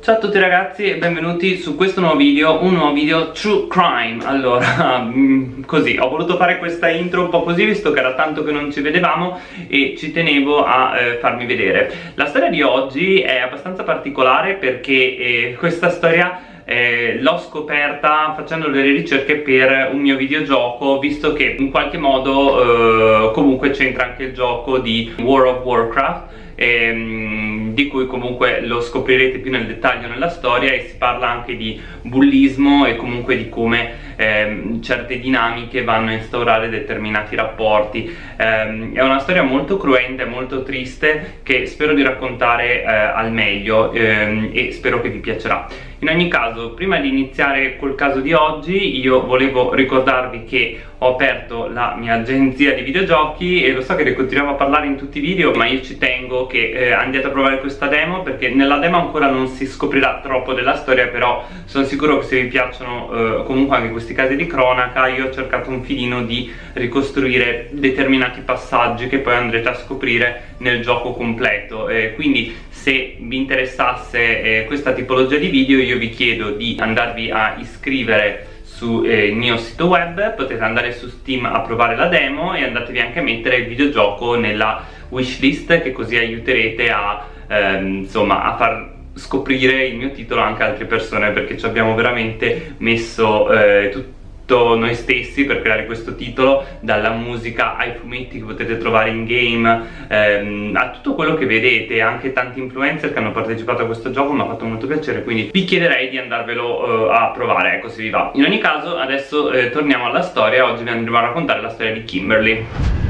Ciao a tutti ragazzi e benvenuti su questo nuovo video, un nuovo video True Crime. Allora, mm, così, ho voluto fare questa intro un po' così visto che era tanto che non ci vedevamo e ci tenevo a eh, farmi vedere. La storia di oggi è abbastanza particolare perché eh, questa storia eh, l'ho scoperta facendo delle ricerche per un mio videogioco visto che in qualche modo eh, comunque c'entra anche il gioco di World of Warcraft. Ehm, di cui comunque lo scoprirete più nel dettaglio nella storia e si parla anche di bullismo e comunque di come ehm, certe dinamiche vanno a instaurare determinati rapporti. Ehm, è una storia molto cruenta e molto triste che spero di raccontare eh, al meglio ehm, e spero che vi piacerà. In ogni caso, prima di iniziare col caso di oggi, io volevo ricordarvi che ho aperto la mia agenzia di videogiochi e lo so che ne continuiamo a parlare in tutti i video, ma io ci tengo che eh, andiate a provare questa demo perché nella demo ancora non si scoprirà troppo della storia, però sono sicuro che se vi piacciono eh, comunque anche questi casi di cronaca, io ho cercato un filino di ricostruire determinati passaggi che poi andrete a scoprire nel gioco completo. Eh, quindi se vi interessasse eh, questa tipologia di video io vi chiedo di andarvi a iscrivere sul eh, mio sito web, potete andare su Steam a provare la demo e andatevi anche a mettere il videogioco nella wishlist che così aiuterete a, ehm, insomma, a far scoprire il mio titolo anche a altre persone perché ci abbiamo veramente messo eh, tutto noi stessi per creare questo titolo dalla musica ai fumetti che potete trovare in game ehm, a tutto quello che vedete. Anche tanti influencer che hanno partecipato a questo gioco mi ha fatto molto piacere quindi vi chiederei di andarvelo eh, a provare ecco se vi va. In ogni caso adesso eh, torniamo alla storia. Oggi vi andremo a raccontare la storia di Kimberly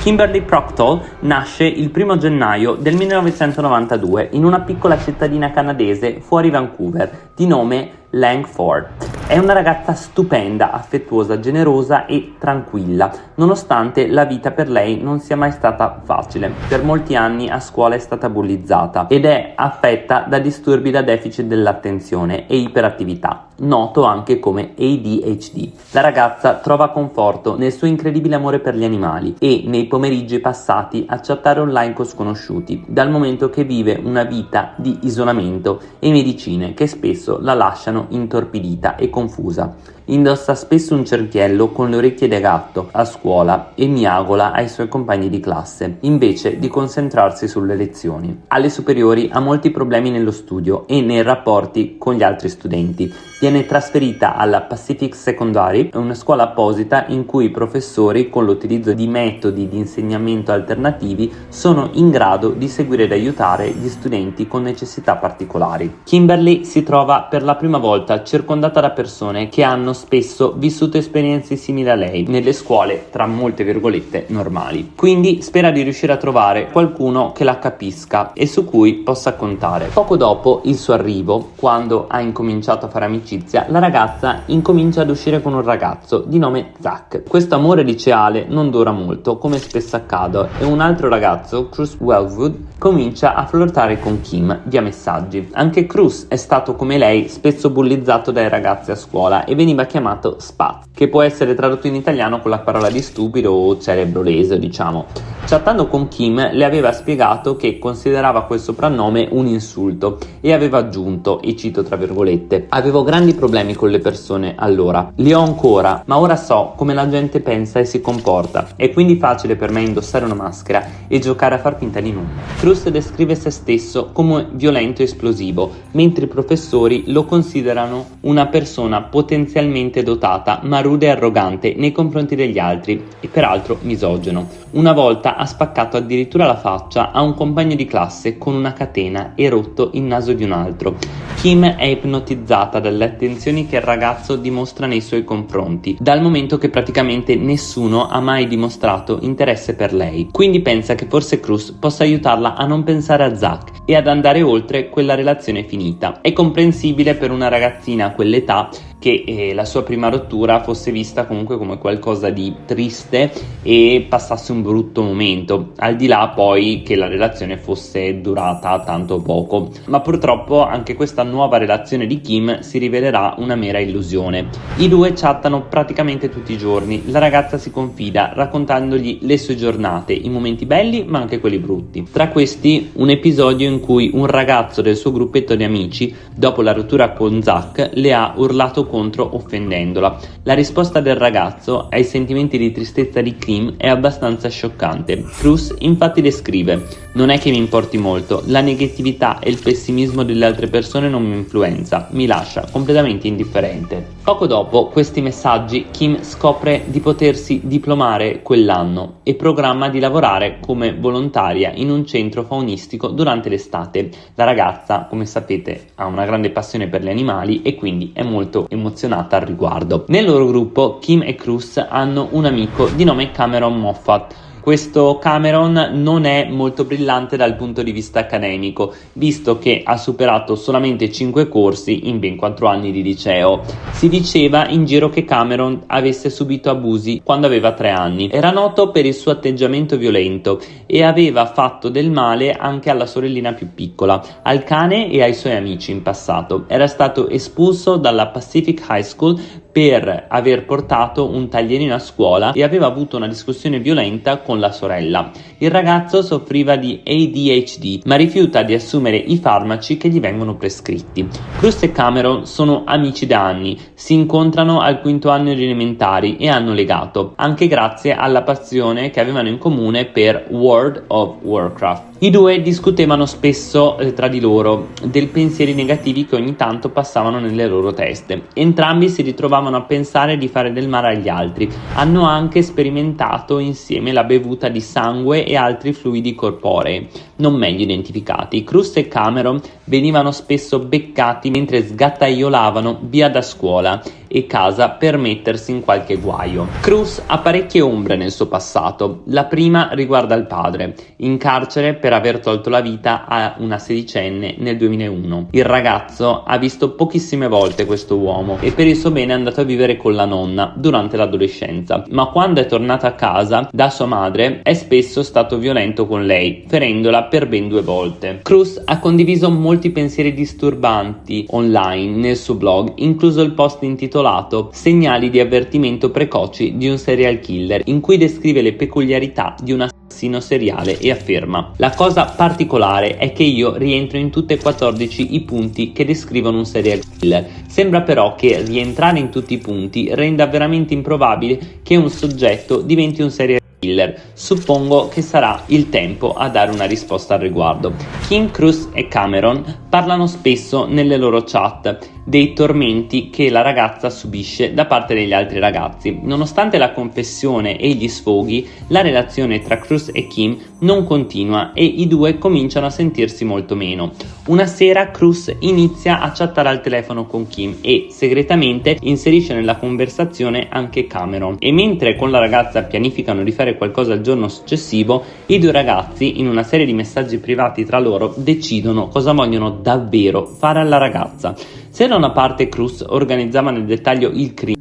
Kimberly Proctor nasce il 1 gennaio del 1992 in una piccola cittadina canadese fuori Vancouver di nome Langford. È una ragazza stupenda, affettuosa, generosa e tranquilla, nonostante la vita per lei non sia mai stata facile. Per molti anni a scuola è stata bullizzata ed è affetta da disturbi da deficit dell'attenzione e iperattività, noto anche come ADHD. La ragazza trova conforto nel suo incredibile amore per gli animali e nei pomeriggi passati a chattare online con sconosciuti, dal momento che vive una vita di isolamento e medicine che spesso la lasciano intorpidita e confusa. Indossa spesso un cerchiello con le orecchie da gatto a scuola e miagola ai suoi compagni di classe, invece di concentrarsi sulle lezioni. Alle superiori ha molti problemi nello studio e nei rapporti con gli altri studenti. Viene trasferita alla Pacific Secondary, una scuola apposita in cui i professori, con l'utilizzo di metodi di insegnamento alternativi, sono in grado di seguire ed aiutare gli studenti con necessità particolari. Kimberly si trova per la prima volta circondata da persone che hanno spesso vissuto esperienze simili a lei nelle scuole tra molte virgolette normali. Quindi spera di riuscire a trovare qualcuno che la capisca e su cui possa contare. Poco dopo il suo arrivo, quando ha incominciato a fare amicizia, la ragazza incomincia ad uscire con un ragazzo di nome Zach. Questo amore liceale non dura molto, come spesso accade, e un altro ragazzo, Cruz Wellwood, comincia a flirtare con Kim via messaggi. Anche Cruz è stato come lei spesso bullizzato dai ragazzi a scuola e veniva chiamato Spaz, che può essere tradotto in italiano con la parola di stupido o cerebro leso, diciamo. Chattando con Kim le aveva spiegato che considerava quel soprannome un insulto e aveva aggiunto, e cito tra virgolette, avevo grandi problemi con le persone allora, li ho ancora, ma ora so come la gente pensa e si comporta, è quindi facile per me indossare una maschera e giocare a far finta di nulla. Cruz descrive se stesso come violento e esplosivo, mentre i professori lo considerano una persona potenzialmente dotata ma rude e arrogante nei confronti degli altri e peraltro misogeno. Una volta ha spaccato addirittura la faccia a un compagno di classe con una catena e rotto il naso di un altro. Kim è ipnotizzata dalle attenzioni che il ragazzo dimostra nei suoi confronti, dal momento che praticamente nessuno ha mai dimostrato interesse per lei. Quindi pensa che forse Cruz possa aiutarla a non pensare a Zack e ad andare oltre quella relazione finita. È comprensibile per una ragazzina a quell'età che eh, la sua prima rottura fosse vista comunque come qualcosa di triste e passasse un brutto momento, al di là poi che la relazione fosse durata tanto poco. Ma purtroppo anche questa nuova relazione di Kim si rivelerà una mera illusione. I due chattano praticamente tutti i giorni, la ragazza si confida raccontandogli le sue giornate, i momenti belli ma anche quelli brutti. Tra questi un episodio in cui un ragazzo del suo gruppetto di amici, dopo la rottura con Zack, le ha urlato contro offendendola. La risposta del ragazzo ai sentimenti di tristezza di Kim è abbastanza scioccante. Cruz infatti le scrive non è che mi importi molto, la negatività e il pessimismo delle altre persone non mi influenza, mi lascia completamente indifferente. Poco dopo questi messaggi Kim scopre di potersi diplomare quell'anno e programma di lavorare come volontaria in un centro faunistico durante l'estate. La ragazza, come sapete, ha una grande passione per gli animali e quindi è molto emozionata al riguardo. Nel loro gruppo Kim e Cruz hanno un amico di nome Cameron Moffat questo Cameron non è molto brillante dal punto di vista accademico, visto che ha superato solamente 5 corsi in ben 4 anni di liceo. Si diceva in giro che Cameron avesse subito abusi quando aveva 3 anni. Era noto per il suo atteggiamento violento e aveva fatto del male anche alla sorellina più piccola, al cane e ai suoi amici in passato. Era stato espulso dalla Pacific High School per aver portato un taglierino a scuola e aveva avuto una discussione violenta con la sorella. Il ragazzo soffriva di ADHD ma rifiuta di assumere i farmaci che gli vengono prescritti. Cruz e Cameron sono amici da anni, si incontrano al quinto anno di elementari e hanno legato, anche grazie alla passione che avevano in comune per World of Warcraft. I due discutevano spesso eh, tra di loro dei pensieri negativi che ogni tanto passavano nelle loro teste. Entrambi si ritrovavano a pensare di fare del male agli altri. Hanno anche sperimentato insieme la bevuta di sangue e altri fluidi corporei, non meglio identificati. Cruz e Cameron venivano spesso beccati mentre sgattaiolavano via da scuola e casa per mettersi in qualche guaio. Cruz ha parecchie ombre nel suo passato. La prima riguarda il padre, in carcere per aver tolto la vita a una sedicenne nel 2001. Il ragazzo ha visto pochissime volte questo uomo e per il suo bene è andato a vivere con la nonna durante l'adolescenza, ma quando è tornato a casa da sua madre è spesso stato violento con lei, ferendola per ben due volte. Cruz ha condiviso molti pensieri disturbanti online nel suo blog, incluso il post intitolato intitolato Segnali di avvertimento precoci di un serial killer, in cui descrive le peculiarità di un assassino seriale e afferma La cosa particolare è che io rientro in tutti e 14 i punti che descrivono un serial killer. Sembra però che rientrare in tutti i punti renda veramente improbabile che un soggetto diventi un serial killer. Suppongo che sarà il tempo a dare una risposta al riguardo. Kim Cruz e Cameron parlano spesso nelle loro chat dei tormenti che la ragazza subisce da parte degli altri ragazzi. Nonostante la confessione e gli sfoghi, la relazione tra Cruz e Kim non continua e i due cominciano a sentirsi molto meno. Una sera Cruz inizia a chattare al telefono con Kim e segretamente inserisce nella conversazione anche Cameron e mentre con la ragazza pianificano di fare qualcosa il giorno successivo, i due ragazzi in una serie di messaggi privati tra loro decidono cosa vogliono davvero fare alla ragazza. Se da una parte Cruz organizzava nel dettaglio il crimine,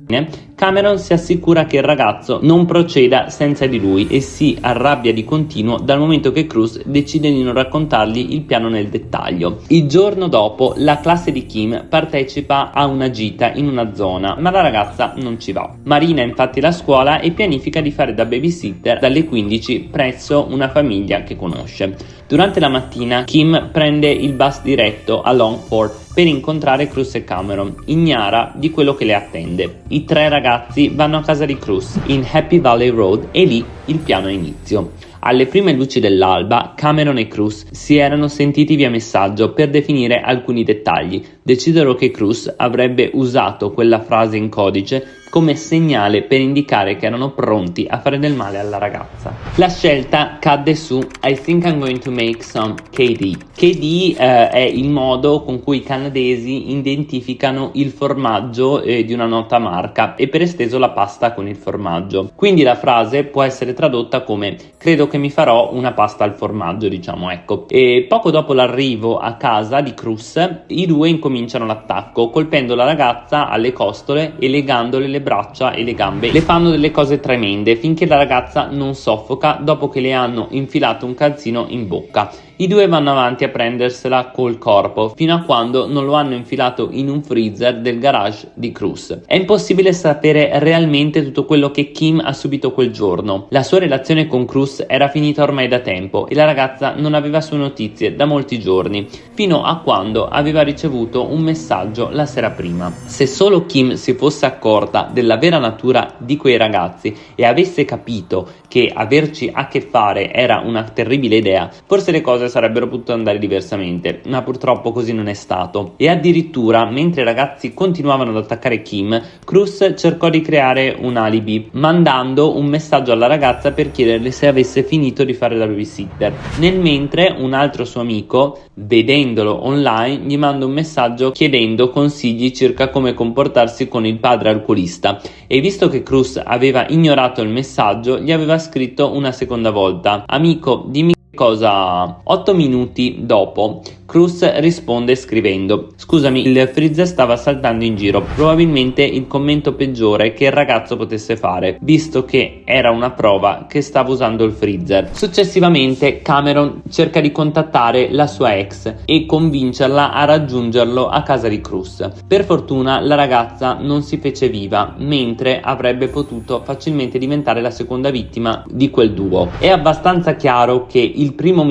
Cameron si assicura che il ragazzo non proceda senza di lui e si arrabbia di continuo dal momento che Cruz decide di non raccontargli il piano nel dettaglio. Il giorno dopo la classe di Kim partecipa a una gita in una zona, ma la ragazza non ci va. Marina infatti la scuola e pianifica di fare da babysitter dalle 15 presso una famiglia che conosce. Durante la mattina Kim prende il bus diretto a Longford per incontrare Cruz e Cameron, ignara di quello che le attende. I tre ragazzi vanno a casa di Cruz in Happy Valley Road e lì il piano inizio. Alle prime luci dell'alba, Cameron e Cruz si erano sentiti via messaggio per definire alcuni dettagli. Decisero che Cruz avrebbe usato quella frase in codice come segnale per indicare che erano pronti a fare del male alla ragazza. La scelta cadde su I think I'm going to make some KD. KD eh, è il modo con cui i canadesi identificano il formaggio eh, di una nota marca e per esteso la pasta con il formaggio. Quindi la frase può essere tradotta come credo che mi farò una pasta al formaggio, diciamo ecco. E poco dopo l'arrivo a casa di Cruz, i due incominciano l'attacco colpendo la ragazza alle costole e legandole le braccia e le gambe. Le fanno delle cose tremende finché la ragazza non soffoca dopo che le hanno infilato un calzino in bocca I due vanno avanti a prendersela col corpo fino a quando non lo hanno infilato in un freezer del garage di Cruz. È impossibile sapere realmente tutto quello che Kim ha subito quel giorno. La sua relazione con Cruz era finita ormai da tempo e la ragazza non aveva sue notizie da molti giorni, fino a quando aveva ricevuto un messaggio la sera prima. Se solo Kim si fosse accorta della vera natura di quei ragazzi e avesse capito che averci a che fare era una terribile idea, forse le sarebbero potute andare diversamente, ma purtroppo così non è stato. E addirittura, mentre i ragazzi continuavano ad attaccare Kim, Cruz cercò di creare un alibi, mandando un messaggio alla ragazza per chiederle se avesse finito di fare la babysitter. Nel mentre un altro suo amico, vedendolo online, gli manda un messaggio chiedendo consigli circa come comportarsi con il padre alcolista e visto che Cruz aveva ignorato il messaggio, gli aveva scritto una seconda volta: Amico, dimmi cosa. Otto minuti dopo, Cruz risponde scrivendo Scusami, il freezer stava saltando in giro, probabilmente il commento peggiore che il ragazzo potesse fare, visto che era una prova che stava usando il freezer. Successivamente Cameron cerca di contattare la sua ex e convincerla a raggiungerlo a casa di Cruz. Per fortuna la ragazza non si fece viva, mentre avrebbe potuto facilmente diventare la seconda vittima di quel duo. È abbastanza chiaro che il primo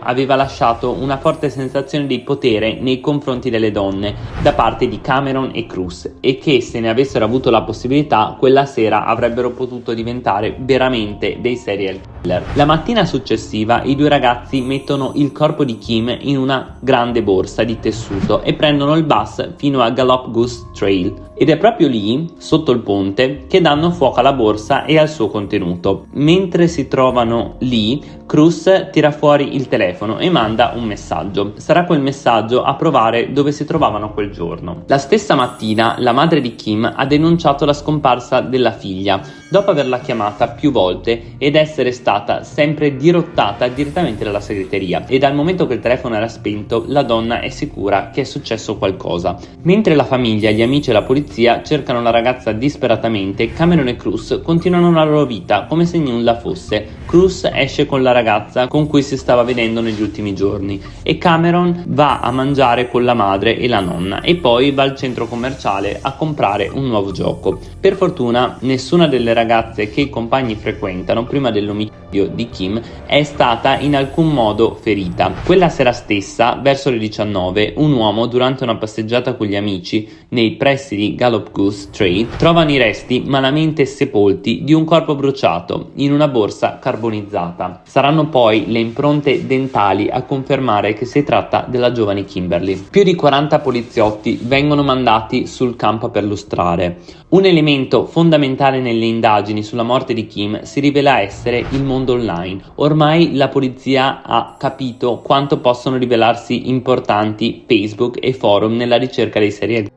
aveva lasciato una forte sensazione di potere nei confronti delle donne da parte di Cameron e Cruz e che se ne avessero avuto la possibilità quella sera avrebbero potuto diventare veramente dei serial killer. La mattina successiva i due ragazzi mettono il corpo di Kim in una grande borsa di tessuto e prendono il bus fino a Gallop Goose Trail ed è proprio lì, sotto il ponte, che danno fuoco alla borsa e al suo contenuto. Mentre si trovano lì, Cruz tira fuori il telefono e manda un messaggio. Sarà quel messaggio a provare dove si trovavano quel giorno. La stessa mattina la madre di Kim ha denunciato la scomparsa della figlia, dopo averla chiamata più volte ed essere stata sempre dirottata direttamente dalla segreteria e dal momento che il telefono era spento la donna è sicura che è successo qualcosa. Mentre la famiglia, gli amici e la polizia cercano la ragazza disperatamente, Cameron e Cruz continuano la loro vita come se nulla fosse. Cruz esce con la ragazza con cui si stava vedendo negli ultimi giorni e Cameron va a mangiare con la madre e la nonna e poi va al centro commerciale a comprare un nuovo gioco. Per fortuna nessuna delle ragazze che i compagni frequentano prima dell'omicidio di Kim è stata in alcun modo ferita. Quella sera stessa, verso le 19, un uomo durante una passeggiata con gli amici nei pressi di Gallop Goose Trail trovano i resti malamente sepolti di un corpo bruciato in una borsa carbonizzata. Saranno poi le impronte dentali a confermare che si tratta della giovane Kimberly. Più di 40 poliziotti vengono mandati sul campo per lustrare. Un elemento fondamentale nelle indagini sulla morte di Kim si rivela essere il mondo online. Ormai la polizia ha capito quanto possono rivelarsi importanti Facebook e forum nella ricerca dei serial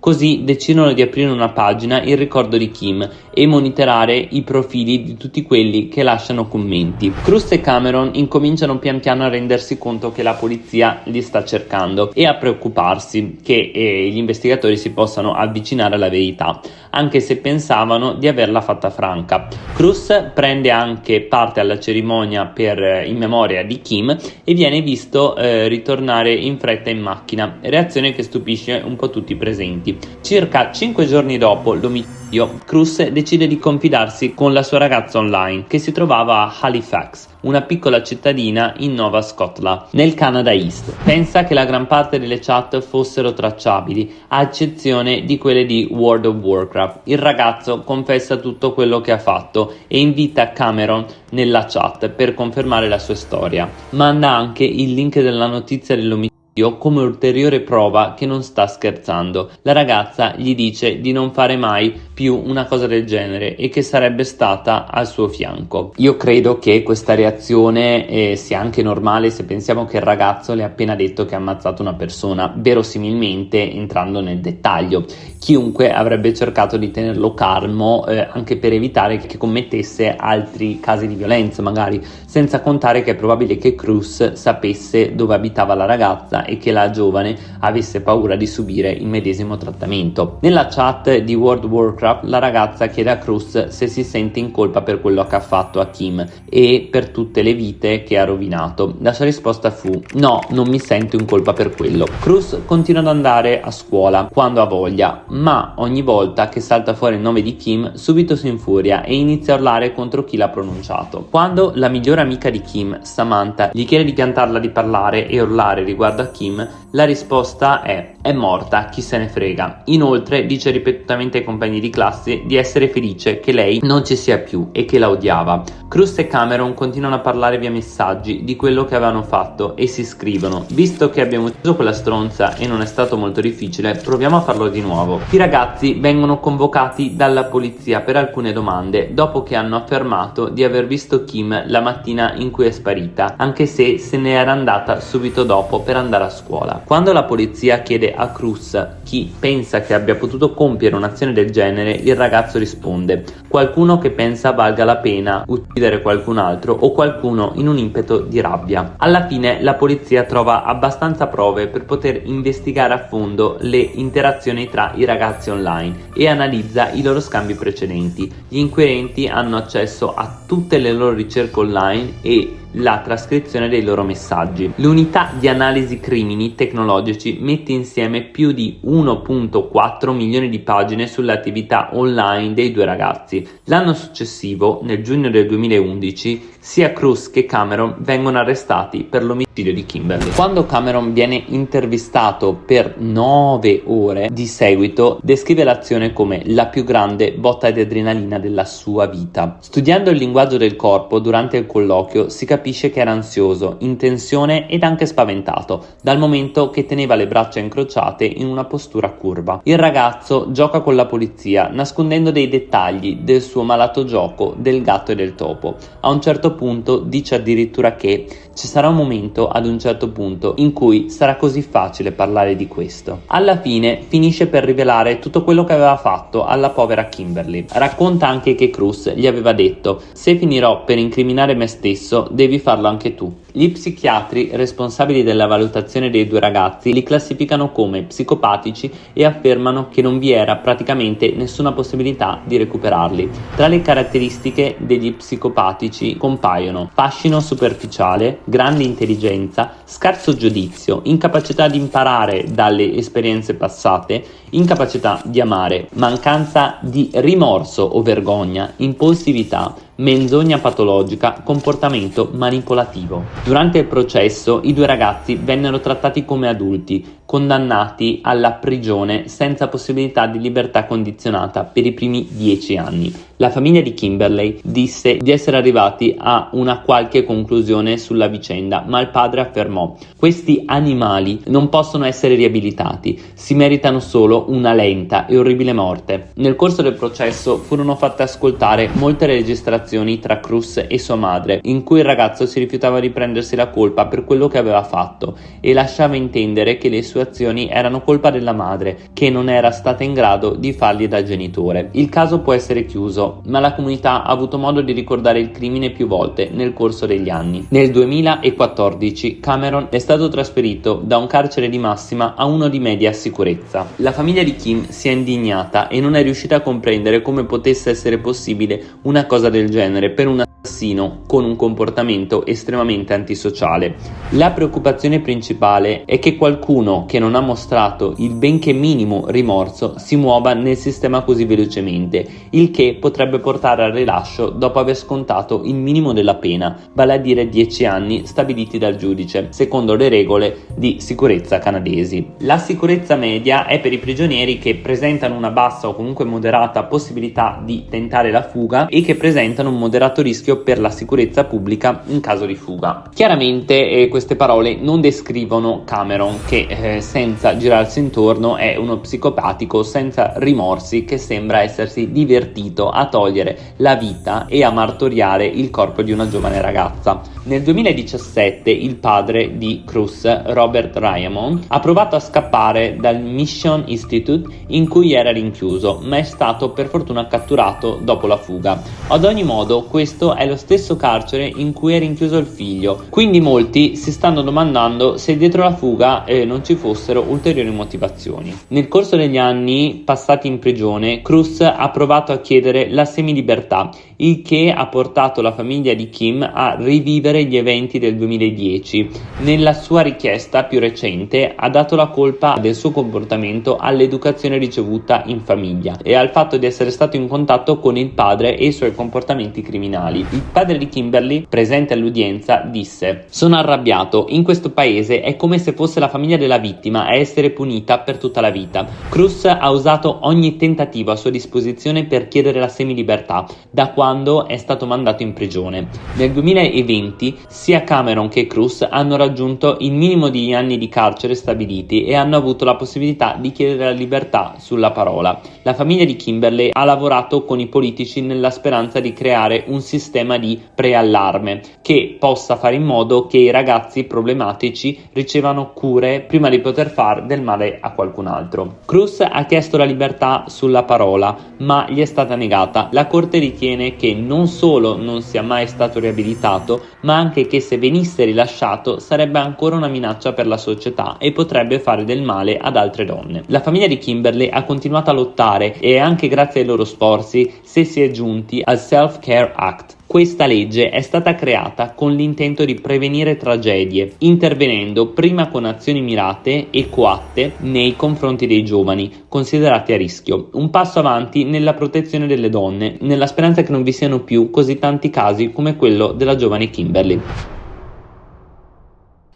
Così decidono di aprire una pagina in ricordo di Kim e monitorare i profili di tutti quelli che lasciano commenti. Cruz e Cameron incominciano pian piano a rendersi conto che la polizia li sta cercando e a preoccuparsi che eh, gli investigatori si possano avvicinare alla verità, anche se pensavano di averla fatta franca. Cruz prende anche parte alla cerimonia per, eh, in memoria di Kim e viene visto eh, ritornare in fretta in macchina, reazione che stupisce un po' tutti i presenti presenti. Circa 5 giorni dopo l'omicidio, Cruz decide di confidarsi con la sua ragazza online che si trovava a Halifax, una piccola cittadina in Nova Scotland, nel Canada East. Pensa che la gran parte delle chat fossero tracciabili, a eccezione di quelle di World of Warcraft. Il ragazzo confessa tutto quello che ha fatto e invita Cameron nella chat per confermare la sua storia. Manda anche il link della notizia dell'omicidio come ulteriore prova che non sta scherzando. La ragazza gli dice di non fare mai più una cosa del genere e che sarebbe stata al suo fianco. Io credo che questa reazione eh, sia anche normale se pensiamo che il ragazzo le ha appena detto che ha ammazzato una persona, verosimilmente entrando nel dettaglio. Chiunque avrebbe cercato di tenerlo calmo eh, anche per evitare che commettesse altri casi di violenza, magari, senza contare che è probabile che Cruz sapesse dove abitava la ragazza e che la giovane avesse paura di subire il medesimo trattamento. Nella chat di World Warcraft Minecraft la ragazza chiede a Cruz se si sente in colpa per quello che ha fatto a Kim e per tutte le vite che ha rovinato. La sua risposta fu no, non mi sento in colpa per quello. Cruz continua ad andare a scuola quando ha voglia, ma ogni volta che salta fuori il nome di Kim subito si infuria e inizia a urlare contro chi l'ha pronunciato. Quando la migliore amica di Kim, Samantha, gli chiede di piantarla di parlare e urlare riguardo a Kim, la risposta è è morta, chi se ne frega. Inoltre dice ripetutamente ai compagni di classe di essere felice che lei non ci sia più e che la odiava. Cruz e Cameron continuano a parlare via messaggi di quello che avevano fatto e si scrivono Visto che abbiamo ucciso quella stronza e non è stato molto difficile, proviamo a farlo di nuovo. I ragazzi vengono convocati dalla polizia per alcune domande dopo che hanno affermato di aver visto Kim la mattina in cui è sparita, anche se se ne era andata subito dopo per andare a scuola. Quando la polizia chiede a Cruz chi pensa che abbia potuto compiere un'azione del genere, il ragazzo risponde qualcuno che pensa valga la pena uccidere qualcun altro o qualcuno in un impeto di rabbia. Alla fine la polizia trova abbastanza prove per poter investigare a fondo le interazioni tra i ragazzi online e analizza i loro scambi precedenti. Gli inquirenti hanno accesso a tutte le loro ricerche online e la trascrizione dei loro messaggi. L'unità di analisi crimini tecnologici mette insieme più di 1.4 milioni di pagine sulle attività online dei due ragazzi. L'anno successivo, nel giugno del 2011, sia Cruz che Cameron vengono arrestati per l'omicidio di Kimberly. Quando Cameron viene intervistato per 9 ore di seguito, descrive l'azione come la più grande botta di adrenalina della sua vita. Studiando il linguaggio del corpo durante il colloquio si capisce che era ansioso, in tensione ed anche spaventato, dal momento che teneva le braccia incrociate in una postura curva. Il ragazzo gioca con la polizia, nascondendo dei dettagli del suo malato gioco del gatto e del topo. A un certo punto dice addirittura che ci sarà un momento ad un certo punto in cui sarà così facile parlare di questo. Alla fine finisce per rivelare tutto quello che aveva fatto alla povera Kimberly. Racconta anche che Cruz gli aveva detto se finirò per incriminare me stesso devi farlo anche tu. Gli psichiatri responsabili della valutazione dei due ragazzi li classificano come psicopatici e affermano che non vi era praticamente nessuna possibilità di recuperarli. Tra le caratteristiche degli psicopatici compaiono fascino superficiale, grande intelligenza, scarso giudizio, incapacità di imparare dalle esperienze passate, incapacità di amare, mancanza di rimorso o vergogna, impulsività, menzogna patologica, comportamento manipolativo. Durante il processo i due ragazzi vennero trattati come adulti, condannati alla prigione senza possibilità di libertà condizionata per i primi dieci anni. La famiglia di Kimberley disse di essere arrivati a una qualche conclusione sulla vicenda, ma il padre affermò questi animali non possono essere riabilitati, si meritano solo una lenta e orribile morte. Nel corso del processo furono fatte ascoltare molte registrazioni tra Cruz e sua madre, in cui il ragazzo si rifiutava di prendersi la colpa per quello che aveva fatto e lasciava intendere che le sue azioni erano colpa della madre, che non era stata in grado di fargli da genitore. Il caso può essere chiuso, ma la comunità ha avuto modo di ricordare il crimine più volte nel corso degli anni. Nel 2014 Cameron è stato trasferito da un carcere di massima a uno di media sicurezza. La famiglia di Kim si è indignata e non è riuscita a comprendere come potesse essere possibile una cosa del genere per un assassino con un comportamento estremamente antisociale. La preoccupazione principale è che qualcuno che non ha mostrato il benché minimo rimorso si muova nel sistema così velocemente, il che potrebbe portare al rilascio dopo aver scontato il minimo della pena, vale a dire 10 anni stabiliti dal giudice, secondo le regole di sicurezza canadesi. La sicurezza media è per i prigionieri che presentano una bassa o comunque moderata possibilità di tentare la fuga e che presentano un moderato rischio per la sicurezza pubblica in caso di fuga. Chiaramente eh, queste parole non descrivono Cameron che eh, senza girarsi intorno è uno psicopatico senza rimorsi che sembra essersi divertito a togliere la vita e a martoriare il corpo di una giovane ragazza. Nel 2017 il padre di Cruz, Robert Ryamon, ha provato a scappare dal Mission Institute in cui era rinchiuso, ma è stato per fortuna catturato dopo la fuga. Ad ogni modo questo è lo stesso carcere in cui è rinchiuso il figlio, quindi molti si stanno domandando se dietro la fuga eh, non ci fossero ulteriori motivazioni. Nel corso degli anni passati in prigione, Cruz ha provato a chiedere la semilibertà, il che ha portato la famiglia di Kim a rivivere gli eventi del 2010. Nella sua richiesta più recente ha dato la colpa del suo comportamento all'educazione ricevuta in famiglia e al fatto di essere stato in contatto con il padre e i suoi comportamenti criminali. Il padre di Kimberly, presente all'udienza, disse Sono arrabbiato, in questo paese è come se fosse la famiglia della vittima a essere punita per tutta la vita. Cruz ha usato ogni tentativo a sua disposizione per chiedere la semilibertà da quando è stato mandato in prigione. Nel 2020 sia Cameron che Cruz hanno raggiunto il minimo di anni di carcere stabiliti e hanno avuto la possibilità di chiedere la libertà sulla parola. La famiglia di Kimberley ha lavorato con i politici nella speranza di creare un sistema di preallarme che possa fare in modo che i ragazzi problematici ricevano cure prima di poter fare del male a qualcun altro. Cruz ha chiesto la libertà sulla parola, ma gli è stata negata. La corte ritiene che non solo non sia mai stato riabilitato, ma anche che se venisse rilasciato sarebbe ancora una minaccia per la società e potrebbe fare del male ad altre donne. La famiglia di Kimberly ha continuato a lottare e anche grazie ai loro sforzi si è giunti al Self Care Act questa legge è stata creata con l'intento di prevenire tragedie, intervenendo prima con azioni mirate e coatte nei confronti dei giovani, considerati a rischio. Un passo avanti nella protezione delle donne, nella speranza che non vi siano più così tanti casi come quello della giovane Kimberly.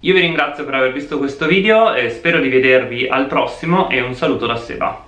Io vi ringrazio per aver visto questo video, spero di vedervi al prossimo e un saluto da Seba.